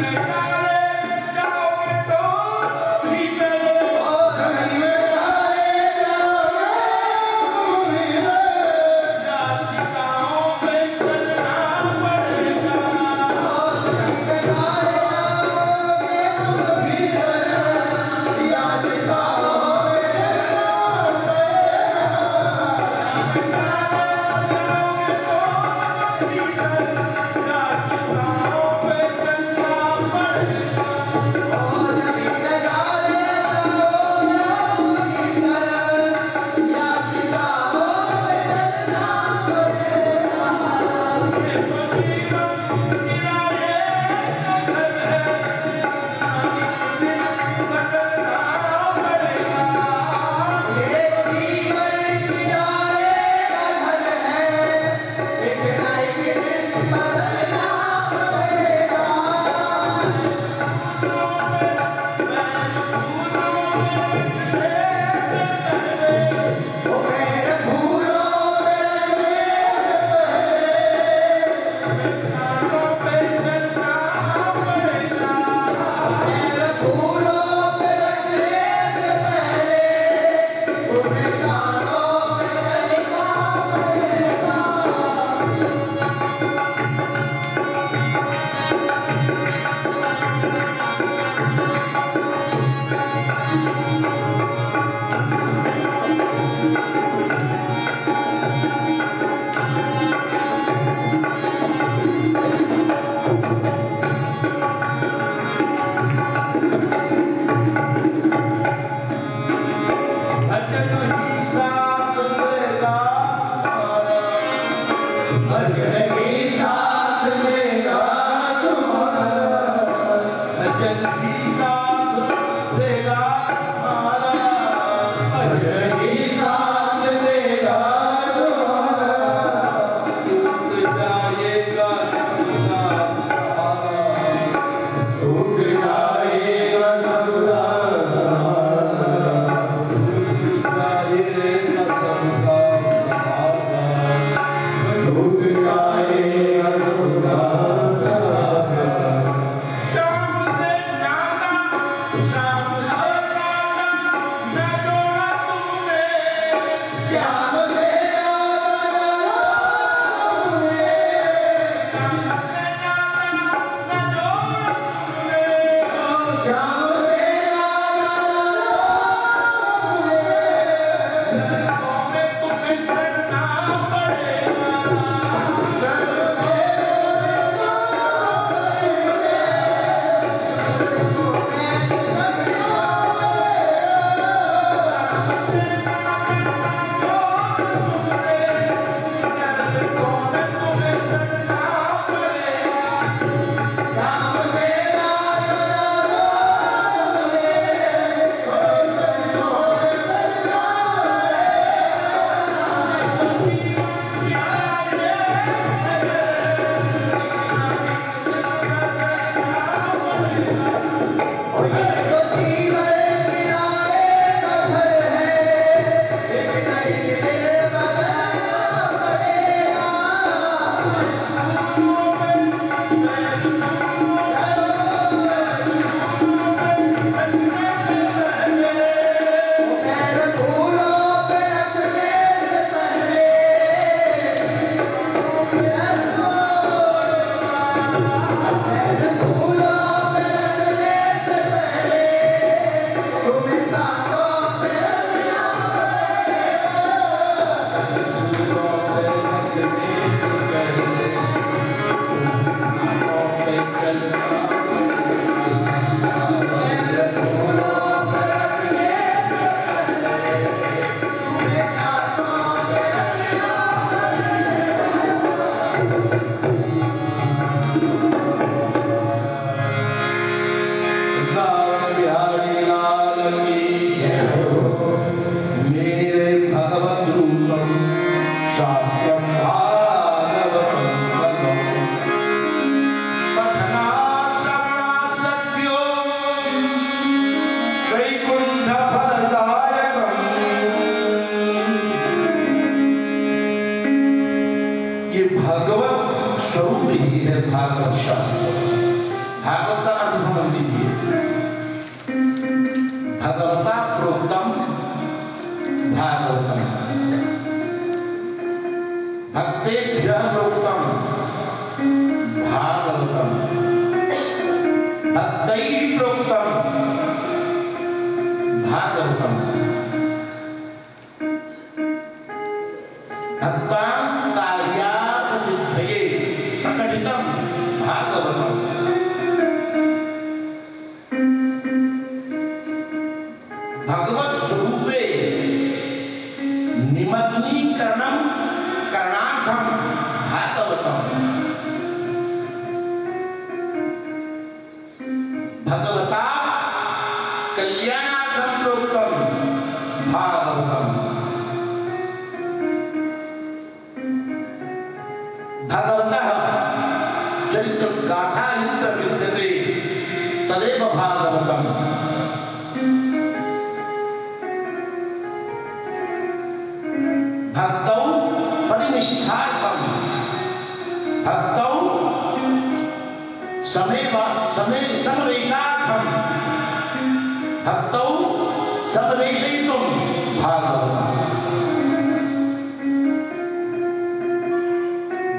ये भक्तां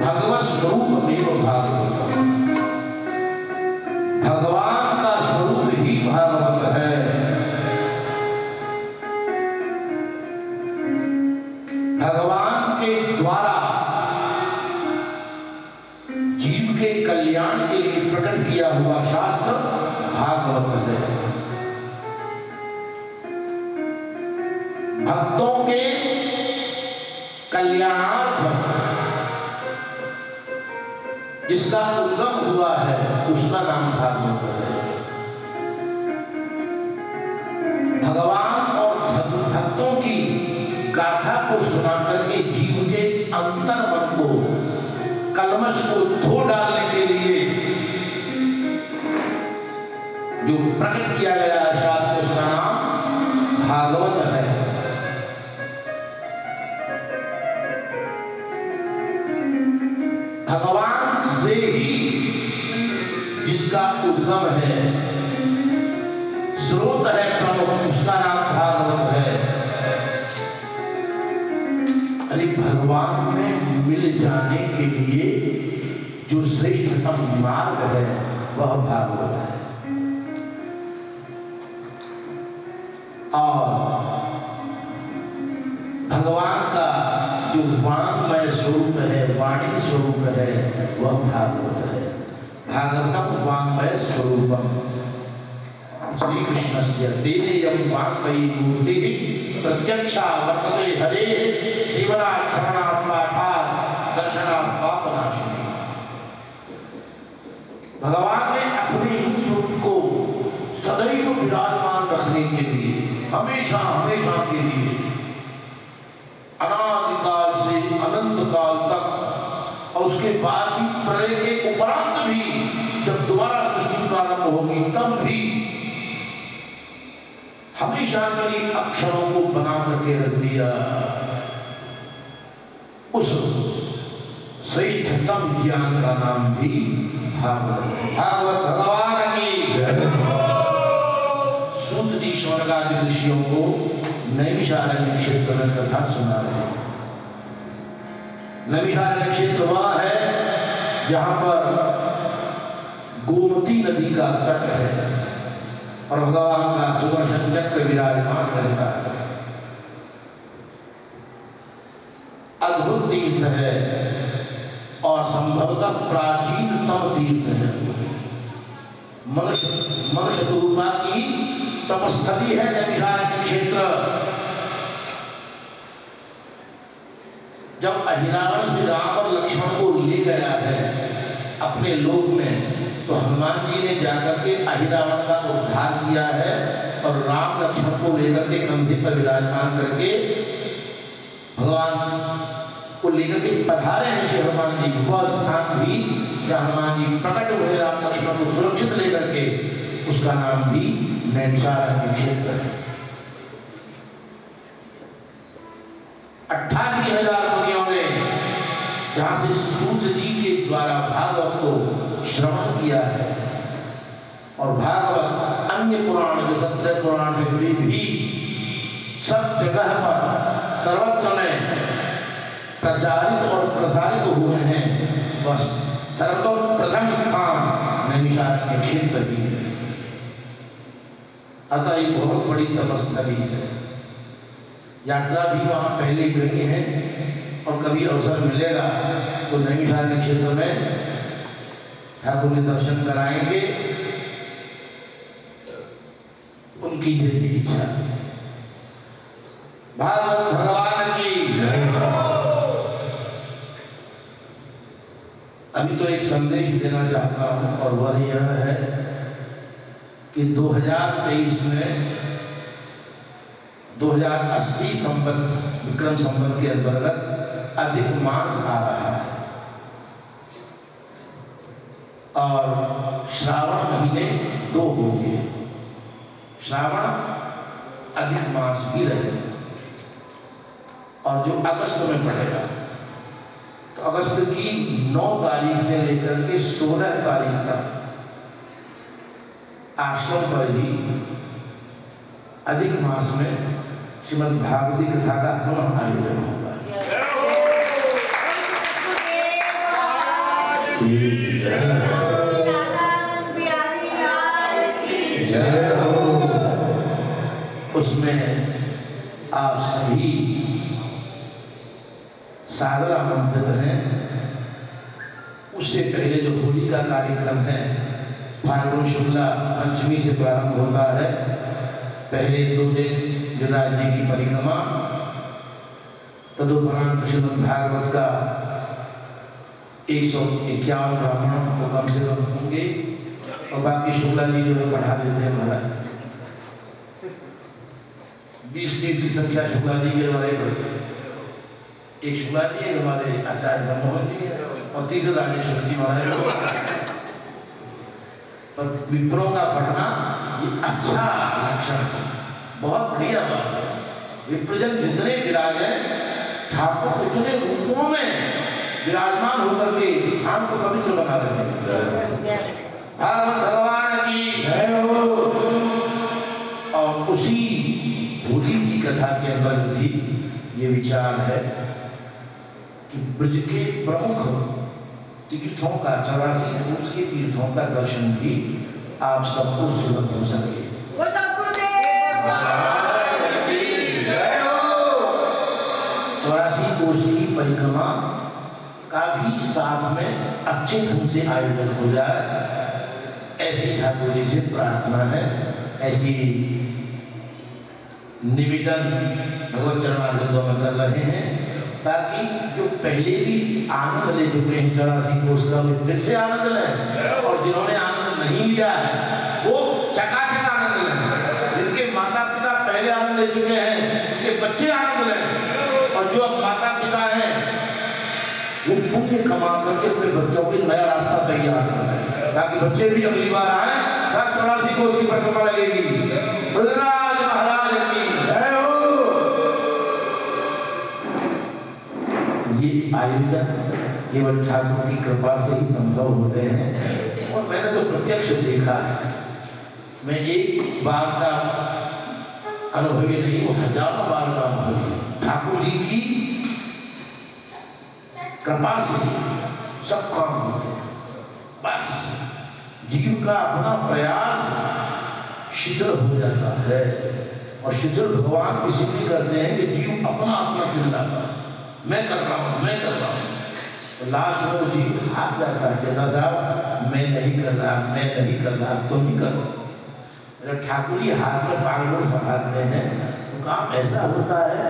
भगवत स्वरूप एव भागवतम भगवान उद्गम है। स्रोत है प्रमुख, उसका नाम भागवत है। अरे भगवान में मिल जाने के लिए जो श्रेष्ठतम मार्ग है, वह भागवत है। और भगवान का जो वांगमय स्वरूप है, वाणी स्वरूप है, वह भागवत है। भागवतम वांगमय स्वरूपम श्री कृष्ण वांगमयी मूर्ति प्रत्यक्षा वर्तते हरे सेवना क्षमणा पाठा दर्शना भगवान ने अपने ही स्वरूप को सदैव विराजमान रखने के लिए, हमेशा हमेशा के लिए, अनादिकाल से अनंत काल तक और उसके बाद भी प्रलय के उपरांत जब दोबारा सृष्टि प्रारंभ होगी तब भी हमेशा के लिए अक्षरों को बना करके रख दिया। उस श्रेष्ठतम ज्ञान का नाम भी भागवत भागवत भगवान की सूत जी स्वर्गादि ऋषियों को नैमिषारण्य क्षेत्र में कथा सुना रहे नैमिषारण्य क्षेत्र वह है जहाँ पर गोमती नदी का तट है और भगवान का सुदर्शन चक्र विराजमान रहता है। अद्भुत तीर्थ है और संभवतः प्राचीनतम तीर्थ है। मनुष्य मनुष्य रूपा की तपस्थली है, नैमिषारण्य क्षेत्र। जब अहिरावण श्री राम और लक्ष्मण को ले गया है अपने लोक में तो हनुमान जी ने जाकर के अहिरावण का उद्धार किया है और राम लक्ष्मण को लेकर के कंधे पर विराजमान करके भगवान को लेकर के पधारे हैं श्री हनुमान जी। वह स्थान भी जहाँ हनुमान जी प्रकट हुए, राम लक्ष्मण को सुरक्षित लेकर के, उसका नाम भी नैमिषारण्य क्षेत्र है। अट्ठासी हज़ार मुनियों ने जहाँ से सूत जी के द्वारा भागवत को श्रवण किया है। और भागवत, अन्य पुराण जो सत्रह पुराण है, वे भी सब जगह पर सर्वत्र में प्रचारित और प्रसारित हुए हैं। बस सर्वतोप्रथम स्थान नैमिषारण्य क्षेत्र भी है। अतः एक बहुत बड़ी तपस्थली है। यात्रा भी वहाँ पहले गई है और कभी अवसर मिलेगा तो नैमिषारण्य क्षेत्र में ठाकुर के दर्शन कराएँगे, उनकी जैसी इच्छा। भागवत भगवान की अभी तो एक संदेश देना चाहता हूँ, और वह यह है कि 2023 में 2080 संबंध, विक्रम संबंध के अंतर्गत अधिक मास आ रहा है। और श्रावण महीने दो होंगे श्रावण अधिक मास भी रहेगा और जो अगस्त में पड़ेगा तो अगस्त की 9 तारीख से लेकर के 16 तारीख तक आश्रम पर ही अधिक मास में श्रीमद भागवती कथा का पुनः आयोजन होगा। उसमें सागर आमंत्रित हैं। उससे पहले जो होली का कार्यक्रम है, फाल्गुन शुक्ला पंचमी से प्रारंभ होता है। पहले दो दिन गिरिराज जी की परिक्रमा, तदुपरांत श्रीमद भागवत का एक सौ इक्यावन ब्राह्मण तो कम से कम होंगे, और बाकी शुक्ला जी जो है बढ़ा देते हैं महाराज। बीस तीस की संख्या शुक्ला जी के द्वारा ही बढ़ती है। एक शुक्ला जी एक हमारे आचार्य ब्रह्मोहन जी और तीसरे राजेश्वर जी महाराज। और विप्रों का पढ़ना ये अच्छा लक्षण है। बहुत बढ़िया बात है। विप्रजन जितने विराजे ठाकुर उतने रूपों में विराजमान होकर के स्थान को पवित्र बना रहे हैं। भगवान की जय हो। और उसी होली की कथा के अंदर भी ये विचार है। कि ब्रज के प्रमुख तीर्थों का चौरासी के तीर्थों का दर्शन भी आप सबको सुलभ हो सके। चौरासी कोस की परिक्रमा का भी साथ में अच्छे ढंग से आयोजन हो जाए ऐसी ठाकुर जी से प्रार्थना है ऐसी निवेदन भगवत चरणारिंदों में कर रहे हैं। ताकि जो पहले भी आनंद ले चुके हैं चौरासी कोष का वे फिर से आनंद लें। और जिन्होंने आनंद नहीं लिया है, वो चकाचक आनंद लें। जिनके माता पिता पहले आनंद ले चुके हैं, उनके बच्चे आनंद लें। और जो अब माता पिता हैं, वो पुण्य कमा करके अपने बच्चों के नया रास्ता तैयार कर ताकि बच्चे भी अगली बार आए तब चौरासी कोष की परिक्रमा लगेगी। ये आयोजन केवल ठाकुर की कृपा से ही संभव होते हैं। और मैंने तो प्रत्यक्ष देखा है। मैं एक बार का अनुभवी नहीं हूँ हज़ारों बार का अनुभवी ठाकुर जी की कृपा से सब काम होते हैं। बस जीव का अपना प्रयास शिथिल हो जाता है। और शिथिल भगवान इसीलिए करते हैं कि जीव अपना अपना चिल्लाता है। मैं कर रहा हूँ मैं कर रहा हूँ। तो लास्ट में वो जीव हाथ जाता है कहता साहब मैं नहीं कर रहा मैं नहीं कर रहा तुम ही करो। जब ठाकुर जी हाथ में पागलों संभालते हैं। तो काम ऐसा होता है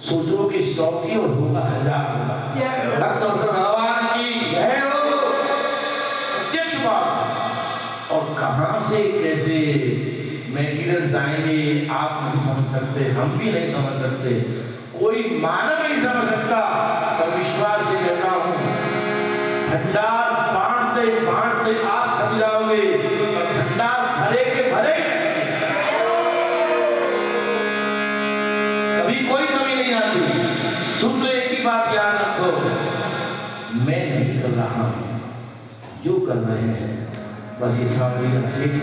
सोचो कि सौ की और होगा हज़ार होगा। भगवान की जय हो। प्रत्यक्ष बात और कहाँ से कैसे मेटीरियल्स आएँगे आप नहीं समझ सकते हम भी नहीं समझ सकते। कोई मानव नहीं समझ सकता, पर विश्वास से कहता हूँ, भंडार बांटते बांटते आप थक जाओगे और भंडार भरे के भरे कभी कोई कमी नहीं आती। सुन तो एक ही बात याद रखो, मैं नहीं कर रहा हूँ जो कर रहे हैं? बस ये सामने सीख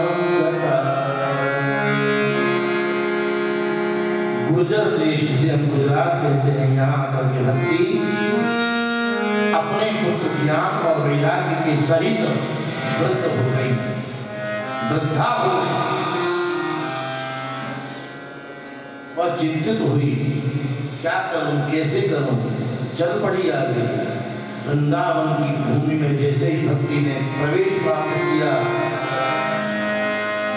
गुर्जर देश जिसे हम गुजरात कहते हैं, यहाँ आकर के भक्ति, अपने पुत्र ज्ञान और वैराग्य के सहित वृद्ध हो गई। वृद्धा हो गई। और चिंतित हुई, क्या करूँ, कैसे करूँ? चल पड़ी आ गई। वृंदावन की भूमि में जैसे ही भक्ति ने प्रवेश प्राप्त किया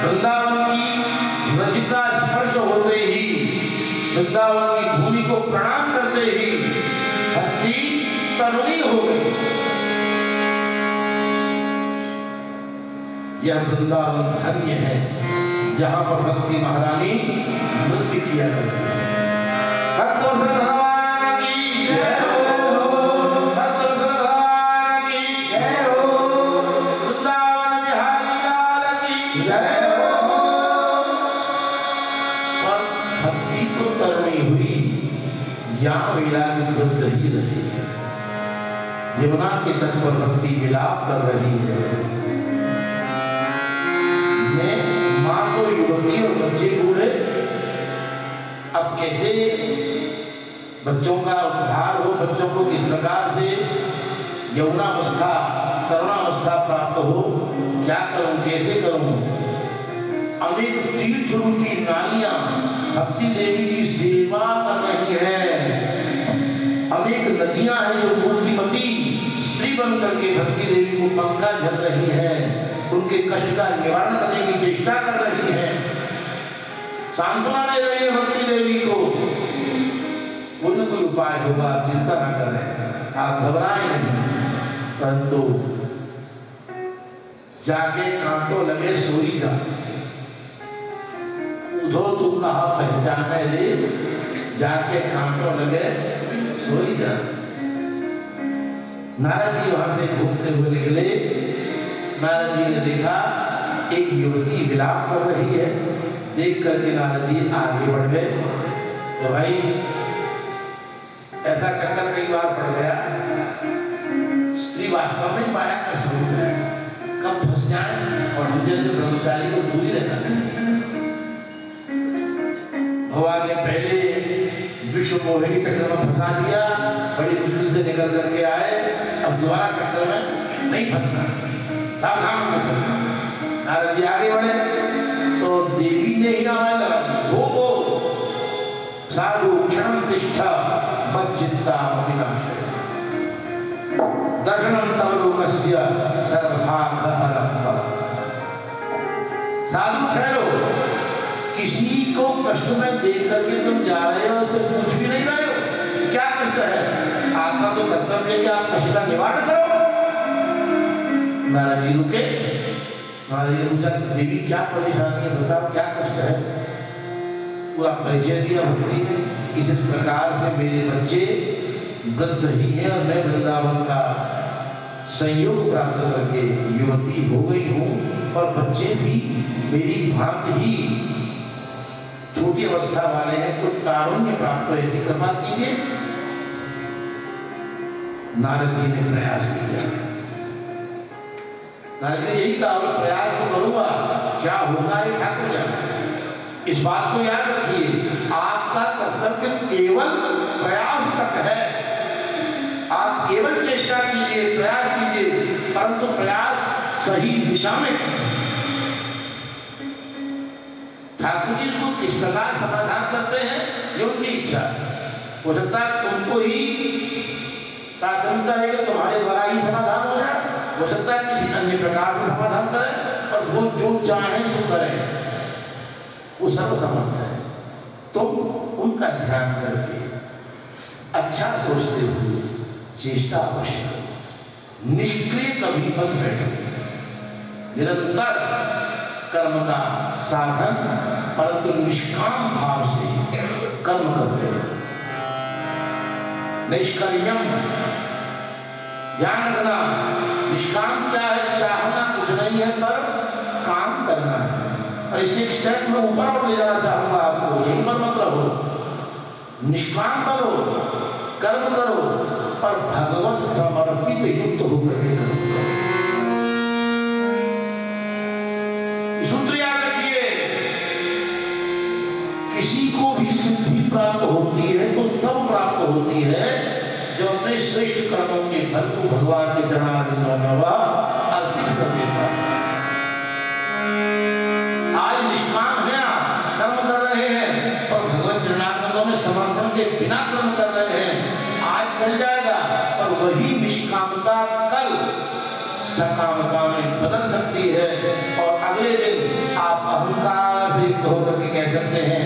वृंदावन की रज का स्पर्श होते ही, वृंदावन की भूमि को प्रणाम करते ही, भक्ति तरुणी हो गई। यह वृंदावन धन्य है, जहाँ पर भक्ति महारानी नृत्य किया करती है। हो। भक्ति तो तरुणी हुई, ज्ञान वैराग्य वृद्ध ही रही यमुना के तट पर भक्ति विलाप कर रही है। मैं तो युवती और बच्चे बूढ़े, अब कैसे बच्चों का उद्धार हो, बच्चों को किस प्रकार से यौनावस्था तरुणावस्था प्राप्त हो, क्या करूँ, कैसे करूँ? अनेक तीर्थ रूपी नालियाँ भक्ति देवी की सेवा कर रही हैं। अनेक नदियाँ हैं जो मूर्तिमती स्त्री बन करके भक्ति देवी को पंखा झल रही हैं। उनके कष्ट का निवारण करने की चेष्टा कर रही हैं। सांत्वना दे रही है भक्ति देवी को। कोई ना कोई उपाय होगा, आप चिंता ना करें। आप घबराए नहीं। परंतु जाके कांटो लगे सोई जा तू कहा पहचाने रे, जाके कांटो लगे, सोई जा। नारद जी वहाँ से घूमते हुए निकले। नारद जी ने देखा, एक युवती विलाप कर रही है। देख करके नारद जी आगे बढ़ गए। तो भाई, ऐसा चक्कर कई बार पड़ गया। स्त्री वास्तव में माया का स्वरूप है। कब फंस जाए और हम जैसे ब्रह्मचारी को दूरी रहना चाहिए। विश्व मोहिनी चक्र में फंसा दिया, बड़ी मुश्किल से निकल करके आए। अब दोबारा चक्कर में नहीं फंसना। सावधान होकर चलना। नारद जी आगे बढ़े। तो देवी ने ही नाम लगा वो साधु क्षण तिष्ठा मच्चित्ता विनाशय दर्शनम तव लोकस्य सर्वथा साधु ठहरो। किसी को कष्ट में देख करके तुम जा रहे हो, उससे पूछ भी नहीं रहे हो। क्या कष्ट है? आपका तो कर्तव्य है कि आप कष्ट का निवारण करो। नारद जी, रुके। नारद जी, पूछा, देवी, क्या परेशानी है? बताओ, क्या कष्ट है? पूरा परिचय दिया, भक्ति। इस प्रकार से मेरे बच्चे वृद्ध ही हैं और मैं वृंदावन का संयोग प्राप्त करके युवती हो गई हूँ और बच्चे भी मेरी भांति ही छोटी अवस्था वाले हैं, कुछ तारुण्य प्राप्त हो ऐसी कृपा कीजिए नारद जी ने प्रयास किया। नारद ने यही कहा प्रयास तो करूँगा, क्या होगा ये ठाकुर जाने इस बात को याद रखिए, आपका कर्तव्य केवल प्रयास तक है। आप केवल चेष्टा कीजिए, प्रयास कीजिए, परंतु प्रयास सही दिशा में ठाकुर जी इसको किस प्रकार समाधान करते हैं, ये उनकी इच्छा हो। सकता है तुमको ही प्राथमिकता है कि तुम्हारे द्वारा ही समाधान हो जाए। हो सकता है किसी अन्य प्रकार से समाधान करें और वो जो चाहे सो करें। वो सर्वसमर्थ है। तुम उनका ध्यान करके अच्छा सोचते हुए चेष्टा अवश्य करो। निष्क्रिय कभी मत बैठो। निरंतर कर्म का साधन, परंतु निष्काम भाव से कर्म करते हो। निष्कर्यम ध्यान रखना, निष्काम क्या है? चाहना कुछ नहीं है, पर काम करना है। और इसे एक स्टेप में ऊपर और ले जाना चाहूँगा आपको, यही पर मतलब हो निष्काम करो, कर्म करो, पर भगवत समर्पित युक्त होकर के करो। आज निष्काम है और भगवत चरणारिंदों में समर्पण के बिना कर्म कर रहे हैं। आज चल जाएगा और वही निष्कामता कल सकामता में बदल सकती है। और अगले दिन आप अहंकार से होकर के कह सकते हैं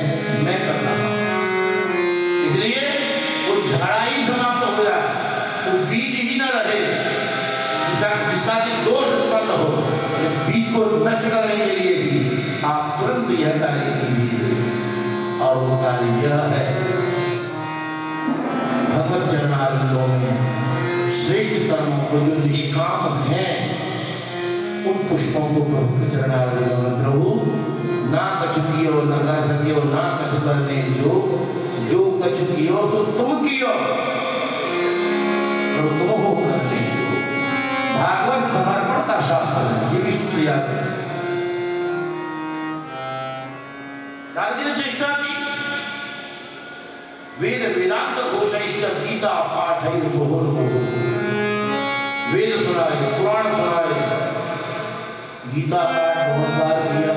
को नष्ट करने के लिए भी, आप तुरंत यह कार्य कीजिए। और वो कार्य यह है, भगवत चरणारिंदों में श्रेष्ठ कर्मों को जो निष्काम हैं, उन पुष्पों को प्रभु के चरणारिंदों में प्रभु, ना कछु कियो, न कर सकियो, ना कछु करने जो जो कछु कियो तो तुम कियो। ये भी सूत्र याद रखें दादी ने चेष्टा की। वेद वेदांत घोषैश्च गीता पाठ वेद सुनाए, पुराण सुनाए। गीता पाठ बहुत बार किया।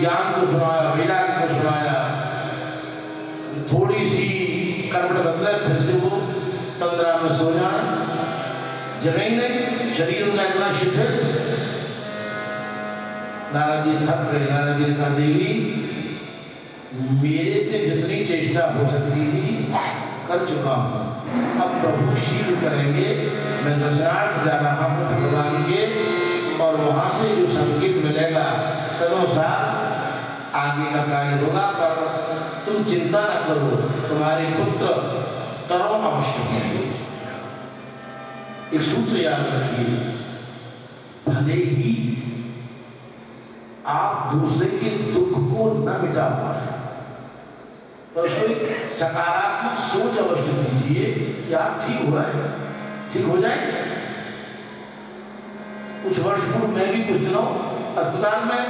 ज्ञान को सुनाया, वेदांत को सुनाया। थोड़ी सी करवट बदल, फिर से वो तंद्रा में सो जाए। जगह ही शरीर उनका इतना शिथिल। नारद जी थक गए नारद जी ने कहा देवी। मेरे से जितनी चेष्टा हो सकती थी, कर चुका हूँ। अब प्रभु शील करेंगे, मैं दशरार्थ जा रहा हूँ भगवान के, और वहाँ से जो संकेत मिलेगा तदनुसार आगे का कार्य होगा, पर तुम चिंता न करो, तुम्हारे पुत्र तरह अवश्य। एक सूत्र याद रखिए। भले ही आप दूसरे के दुख को न मिटा पाए तो कोई सकारात्मक सोच अवश्य दीजिए कि आप ठीक हो रहे हैं। ठीक हो जाए कुछ वर्ष पूर्व मैं भी कुछ दिनों अस्पताल में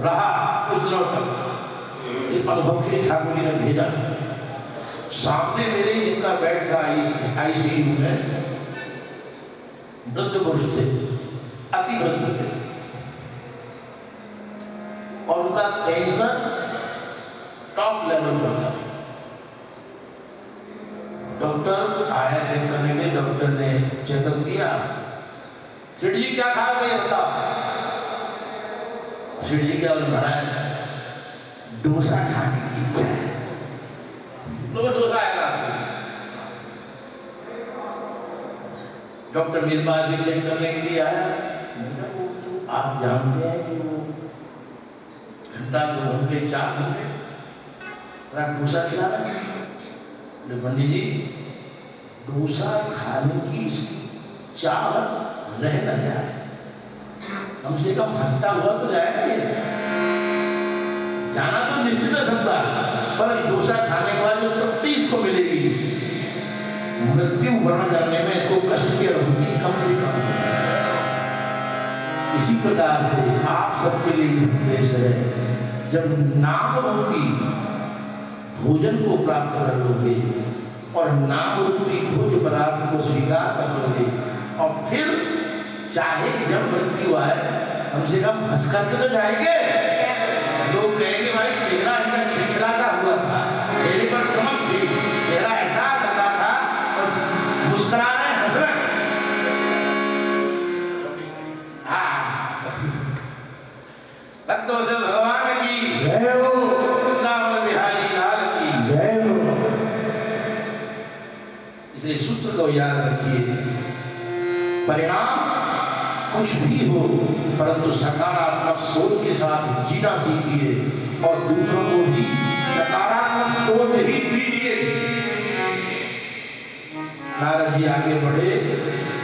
रहा, कुछ दिनों तक। एक अनुभव के ठाकुर जी ने भेजा। सामने मेरे इनका बेड था आईसीयू में। वृद्ध पुरुष थे, अति वृद्ध थे। और उनका कैंसर टॉप लेवल पर था। डॉक्टर आया चेक करने के डॉक्टर ने चेकअप किया। सेठ क्या खा गए? बताओ। सेठ क्या महाराज डोसा खाने की इच्छा है। डॉक्टर मेरे पास भी चेक करने के लिए आया आप जानते हैं कि वो घंटा दो घंटे चार घंटे डोसा खिला रहे पंडित जी डोसा खाने की इसकी चाह रह न जाए कम से कम हंसता हुआ तो जाएगा जाना तो निश्चित है सबका, पर डोसा खाने के बाद जो तृप्ति इसको मिलेगी। मृत्यु वर्ण करने में इसको कष्ट की अनुभूति कम से कम। इसी प्रकार से आप सबके लिए भी संदेश है, जब नाम रूपी भोजन को प्राप्त कर लोगे और नाम रूपी भोज पदार्थ को स्वीकार कर लोगे, और फिर चाहे जब मृत्यु आए, कम से कम हंस करके तो जाएँगे। लोग कहेंगे भाई चेहरा इनका खिलखिलाता हुआ था। चेहरे पर चमक थी। चेहरा ऐसा लगा था और मुस्कुरा रहे हंस रहे हाँ। भगवान की। जय हो। बिहारी लाल की। जय हो। इसलिए सूत्र को याद रखिए। परिणाम कुछ भी हो परंतु सकारात्मक सोच के साथ जीना सीखिए और दूसरों को भी सकारात्मक सोच ही दीजिए। नारद जी आगे बढ़े।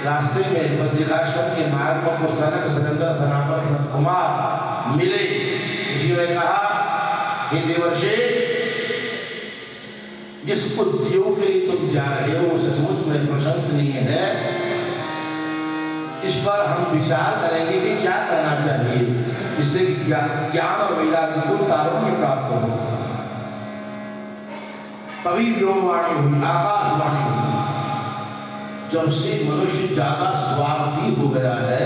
रास्ते में बद्रिकाश्रम के मार्ग पर कुछ सनंदन सनातन सनत कुमार मिले। जी ने कहा, हे देवर्षे जिस उद्योग के लिए तुम जा रहे हो। सचमुच में प्रशंसनीय है। इस पर हम विचार करेंगे कि क्या करना चाहिए इससे ज्ञान और वैराग्य को तारुण्य प्राप्त हो तभी व्योमवाणी हुई, आकाशवाणी हुई, जब से मनुष्य ज़्यादा स्वार्थी हो गया है,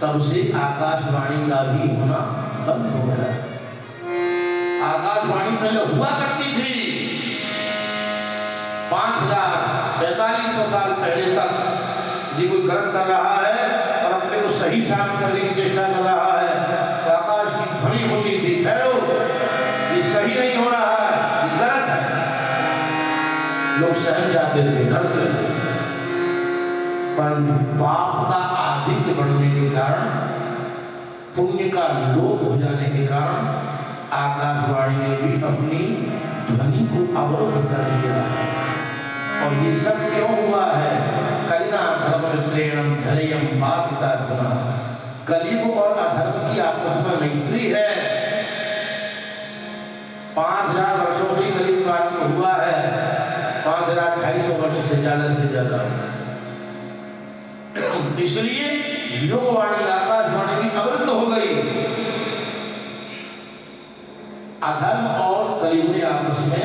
तब से आकाशवाणी का भी होना बंद हो गया। आकाशवाणी पहले हुआ करती थी पाँच हज़ार पैतालीस सौ साल पहले तक यदि कोई गलत कर रहा है और अपने को सही साबित करने की चेष्टा कर रहा है तो आकाश की ध्वनि होती थी, ठहरो, ये सही नहीं हो रहा है, ये गलत है। लोग सहम जाते थे, डरते थे। परंतु पाप का आधिक्य बढ़ने के कारण, पुण्य का लोप हो जाने के कारण, आकाशवाणी ने भी अपनी ध्वनि को अवरुद्ध कर दिया है। और ये सब क्यों हुआ है? मित्रेणम धैर्यम बाधिता गुना कलयुग और अधर्म की आपस में मैत्री है। पाँच हज़ार वर्षों से कलयुग प्रारंभ हुआ है। पाँच हज़ार ढाई सौ वर्ष से ज़्यादा से ज़्यादा। इसलिए योगवाणी आकाशवाणी भी अवरुद्ध हो गई। अधर्म और कलयुग ने आपस में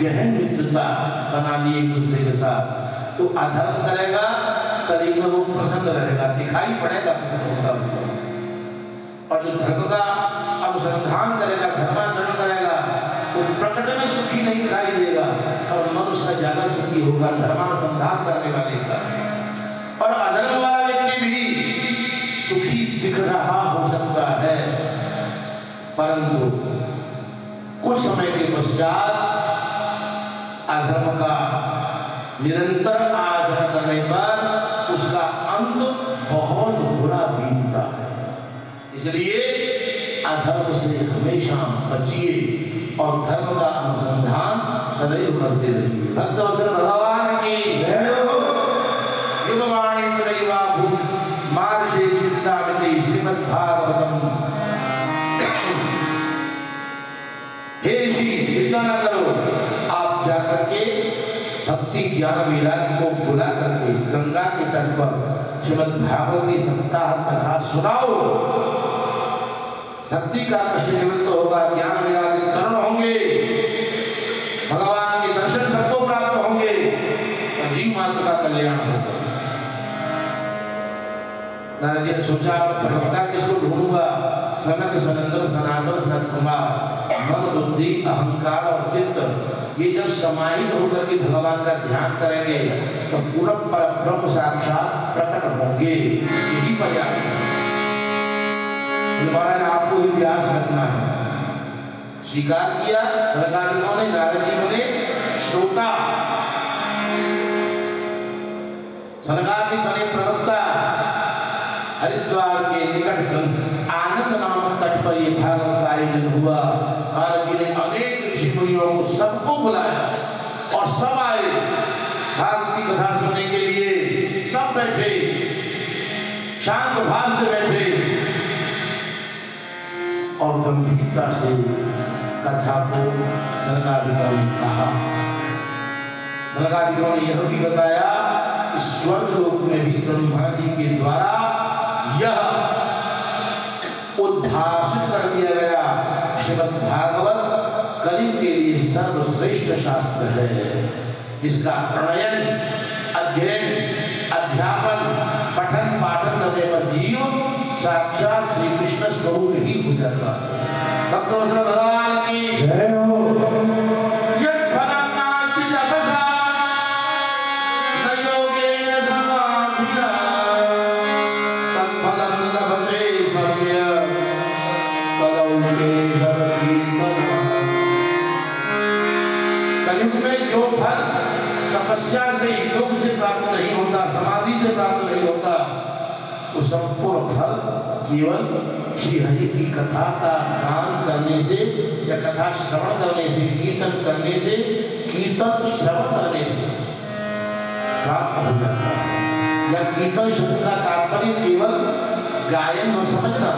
गहन मित्रता बना ली एक दूसरे के साथ। तो अधर्म करेगा कलयुग में वो प्रसन्न रहेगा, दिखाई पड़ेगा हुआ और जो धर्म का अनुसंधान करेगा, धर्माचरण करेगा, वो प्रकट में सुखी नहीं दिखाई देगा, और मन उसका ज़्यादा सुखी होगा, धर्मानुसंधान करने वाले का। और अधर्म वाला व्यक्ति भी सुखी दिख रहा हो सकता है, परंतु कुछ समय के पश्चात अधर्म का निरंतर आचरण करने पर इसलिए अधर्म से हमेशा बचिए और धर्म का अनुसंधान सदैव करते रहिए। भक्तवत्सल भगवान की। हे चिंता न करो आप जाकर के भक्ति ज्ञान को बुला करके गंगा के तट पर श्रीमद् भागवत की सप्ताह कथा सुनाओ। भक्ति का कष्ट निवृत्त होगा, ज्ञान वैराग्य तरुण होंगे। भगवान के दर्शन सबको प्राप्त होंगे। और जीव मात्र का कल्याण होगा। नारद जी ने सोचा प्रवक्ता किसको ढूंढूँगा? सनक सनंदन सनातन सनत कुमार मन, बुद्धि, अहंकार और चित्त, ये जब समाहित होकर के भगवान का ध्यान करेंगे तो पूर्ण पर ब्रह्म साक्षात प्रकट होंगे। यही पर्याप्त है। बोले, आपको ही व्यास रखना है। स्वीकार किया सरकारियों ने नारद जी बोले श्रोता। सरकार जी बने प्रवक्ता हरिद्वार के निकट आनंद नामक तट पर ये भागवत का आयोजन हुआ। नारद जी ने अनेक ऋषि मुनियों को सबको बुलाया और सब आए। गंभीरता से कथा को सरकारियों ने कहा सरकारियों ने यह भी बताया कि स्वर्ग लोक में भी ब्रह्मा जी के द्वारा यह उद्भाषित कर दिया गया। श्रीमद् भागवत कलि के लिए सर्वश्रेष्ठ शास्त्र है। इसका प्रणयन, अध्ययन, अध्यापन पठन पाठन करने पर जीव साक्षात श्री कृष्ण स्वरूप ही हो जाता है। केवल श्री हरि की कथा का गान करने से, या कथा श्रवण करने से, कीर्तन करने से, कीर्तन श्रवण करने से प्राप्त या कीर्तन शब्द का तात्पर्य केवल गायन न समझना,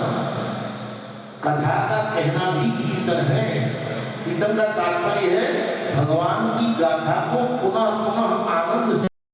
कथा का कहना भी कीर्तन है। कीर्तन का तात्पर्य है, भगवान की गाथा को पुनः पुनः आनंद से